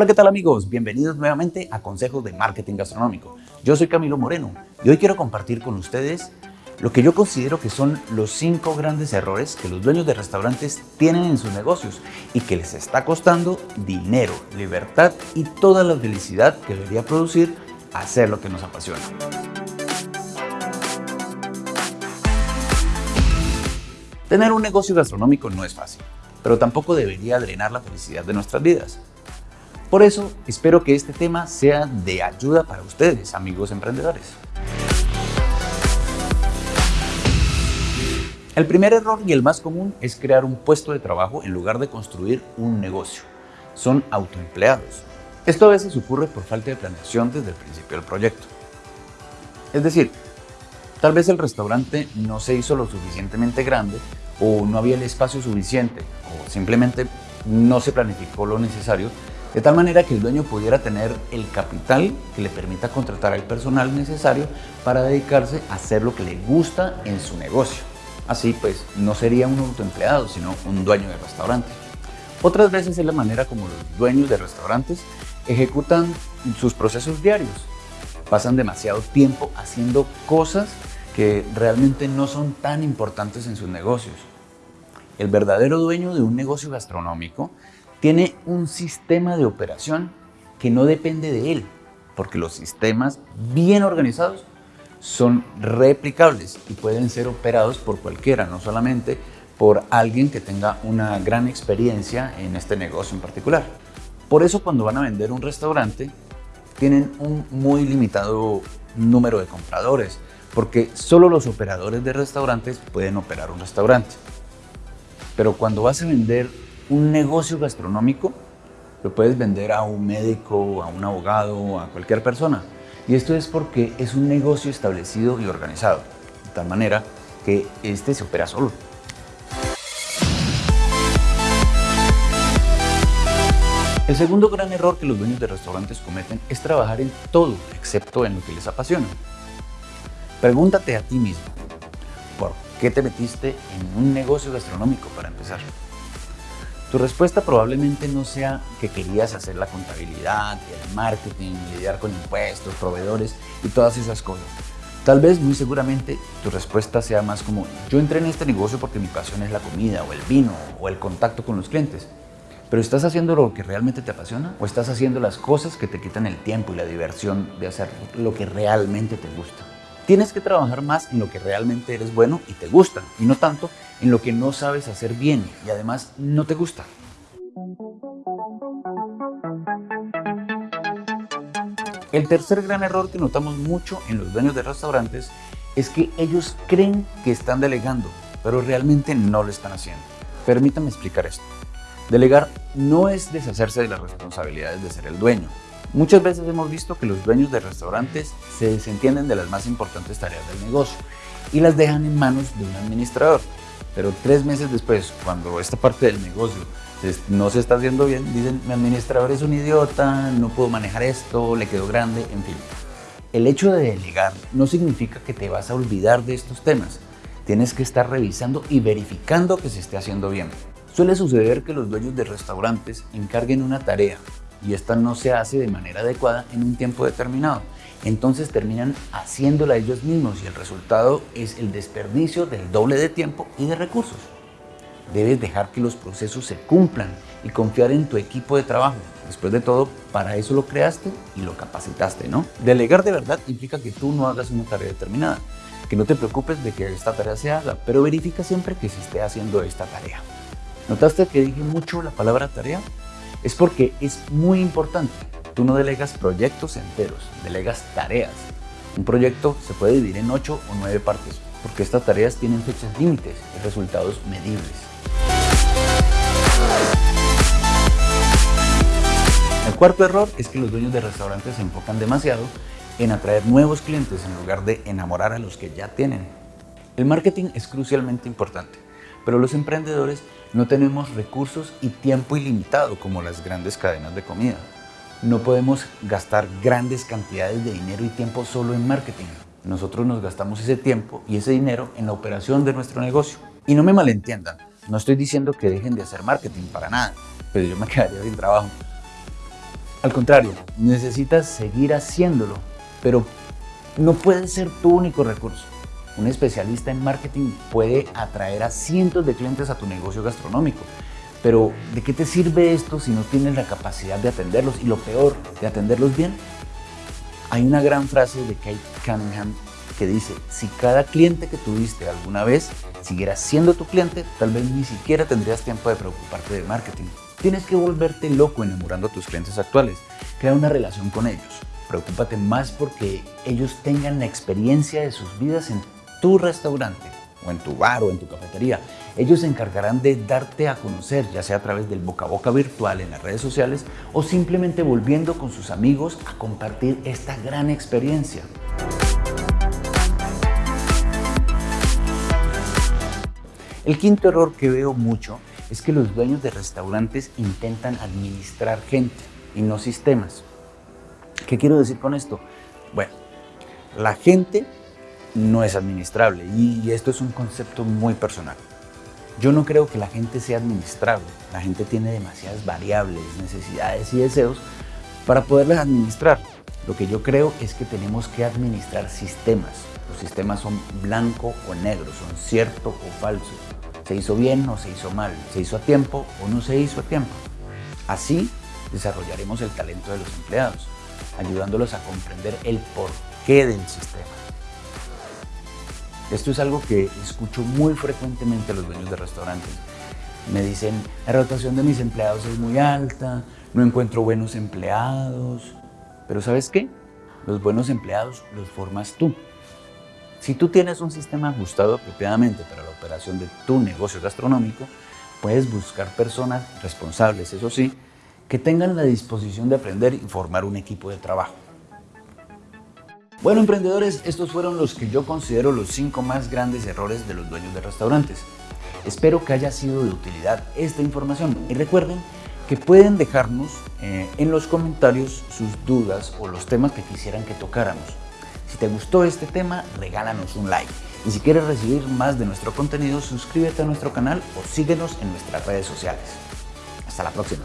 Hola, ¿qué tal amigos? Bienvenidos nuevamente a Consejos de Marketing Gastronómico. Yo soy Camilo Moreno y hoy quiero compartir con ustedes lo que yo considero que son los cinco grandes errores que los dueños de restaurantes tienen en sus negocios y que les está costando dinero, libertad y toda la felicidad que debería producir hacer lo que nos apasiona. Tener un negocio gastronómico no es fácil, pero tampoco debería drenar la felicidad de nuestras vidas. Por eso, espero que este tema sea de ayuda para ustedes, amigos emprendedores. El primer error y el más común es crear un puesto de trabajo en lugar de construir un negocio. Son autoempleados. Esto a veces ocurre por falta de planeación desde el principio del proyecto. Es decir, tal vez el restaurante no se hizo lo suficientemente grande o no había el espacio suficiente o simplemente no se planificó lo necesario de tal manera que el dueño pudiera tener el capital que le permita contratar al personal necesario para dedicarse a hacer lo que le gusta en su negocio. Así pues, no sería un autoempleado, sino un dueño de restaurante. Otras veces es la manera como los dueños de restaurantes ejecutan sus procesos diarios. Pasan demasiado tiempo haciendo cosas que realmente no son tan importantes en sus negocios. El verdadero dueño de un negocio gastronómico tiene un sistema de operación que no depende de él, porque los sistemas bien organizados son replicables y pueden ser operados por cualquiera, no solamente por alguien que tenga una gran experiencia en este negocio en particular. Por eso cuando van a vender un restaurante, tienen un muy limitado número de compradores, porque solo los operadores de restaurantes pueden operar un restaurante. Pero cuando vas a vender un negocio gastronómico, lo puedes vender a un médico, a un abogado, a cualquier persona. Y esto es porque es un negocio establecido y organizado, de tal manera que este se opera solo. El segundo gran error que los dueños de restaurantes cometen es trabajar en todo excepto en lo que les apasiona. Pregúntate a ti mismo, ¿por qué te metiste en un negocio gastronómico para empezar? Tu respuesta probablemente no sea que querías hacer la contabilidad, el marketing, lidiar con impuestos, proveedores y todas esas cosas. Tal vez, muy seguramente, tu respuesta sea más como yo entré en este negocio porque mi pasión es la comida o el vino o el contacto con los clientes. Pero ¿estás haciendo lo que realmente te apasiona? ¿O estás haciendo las cosas que te quitan el tiempo y la diversión de hacer lo que realmente te gusta? Tienes que trabajar más en lo que realmente eres bueno y te gusta, y no tanto en lo que no sabes hacer bien y además no te gusta. El tercer gran error que notamos mucho en los dueños de restaurantes es que ellos creen que están delegando, pero realmente no lo están haciendo. Permítame explicar esto. Delegar no es deshacerse de las responsabilidades de ser el dueño, Muchas veces hemos visto que los dueños de restaurantes se desentienden de las más importantes tareas del negocio y las dejan en manos de un administrador. Pero tres meses después, cuando esta parte del negocio no se está haciendo bien, dicen, mi administrador es un idiota, no puedo manejar esto, le quedó grande, en fin. El hecho de delegar no significa que te vas a olvidar de estos temas. Tienes que estar revisando y verificando que se esté haciendo bien. Suele suceder que los dueños de restaurantes encarguen una tarea y esta no se hace de manera adecuada en un tiempo determinado. Entonces terminan haciéndola ellos mismos y el resultado es el desperdicio del doble de tiempo y de recursos. Debes dejar que los procesos se cumplan y confiar en tu equipo de trabajo. Después de todo, para eso lo creaste y lo capacitaste, ¿no? Delegar de verdad implica que tú no hagas una tarea determinada, que no te preocupes de que esta tarea se haga, pero verifica siempre que se esté haciendo esta tarea. ¿Notaste que dije mucho la palabra tarea? es porque es muy importante. Tú no delegas proyectos enteros, delegas tareas. Un proyecto se puede dividir en 8 o 9 partes, porque estas tareas tienen fechas límites y resultados medibles. El cuarto error es que los dueños de restaurantes se enfocan demasiado en atraer nuevos clientes en lugar de enamorar a los que ya tienen. El marketing es crucialmente importante, pero los emprendedores no tenemos recursos y tiempo ilimitado como las grandes cadenas de comida. No podemos gastar grandes cantidades de dinero y tiempo solo en marketing. Nosotros nos gastamos ese tiempo y ese dinero en la operación de nuestro negocio. Y no me malentiendan, no estoy diciendo que dejen de hacer marketing para nada, pero yo me quedaría sin trabajo. Al contrario, necesitas seguir haciéndolo, pero no puede ser tu único recurso. Un especialista en marketing puede atraer a cientos de clientes a tu negocio gastronómico, pero ¿de qué te sirve esto si no tienes la capacidad de atenderlos y lo peor, de atenderlos bien? Hay una gran frase de Kate Cunningham que dice, si cada cliente que tuviste alguna vez siguiera siendo tu cliente, tal vez ni siquiera tendrías tiempo de preocuparte de marketing. Tienes que volverte loco enamorando a tus clientes actuales. Crea una relación con ellos. Preocúpate más porque ellos tengan la experiencia de sus vidas en tu restaurante o en tu bar o en tu cafetería. Ellos se encargarán de darte a conocer, ya sea a través del boca a boca virtual en las redes sociales o simplemente volviendo con sus amigos a compartir esta gran experiencia. El quinto error que veo mucho es que los dueños de restaurantes intentan administrar gente y no sistemas. ¿Qué quiero decir con esto? Bueno, la gente no es administrable y esto es un concepto muy personal. Yo no creo que la gente sea administrable. La gente tiene demasiadas variables, necesidades y deseos para poderlas administrar. Lo que yo creo es que tenemos que administrar sistemas. Los sistemas son blanco o negro, son cierto o falso. ¿Se hizo bien o se hizo mal? ¿Se hizo a tiempo o no se hizo a tiempo? Así desarrollaremos el talento de los empleados, ayudándolos a comprender el porqué del sistema. Esto es algo que escucho muy frecuentemente a los dueños de restaurantes. Me dicen, la rotación de mis empleados es muy alta, no encuentro buenos empleados. Pero ¿sabes qué? Los buenos empleados los formas tú. Si tú tienes un sistema ajustado apropiadamente para la operación de tu negocio gastronómico, puedes buscar personas responsables, eso sí, que tengan la disposición de aprender y formar un equipo de trabajo. Bueno, emprendedores, estos fueron los que yo considero los 5 más grandes errores de los dueños de restaurantes. Espero que haya sido de utilidad esta información y recuerden que pueden dejarnos eh, en los comentarios sus dudas o los temas que quisieran que tocáramos. Si te gustó este tema, regálanos un like. Y si quieres recibir más de nuestro contenido, suscríbete a nuestro canal o síguenos en nuestras redes sociales. Hasta la próxima.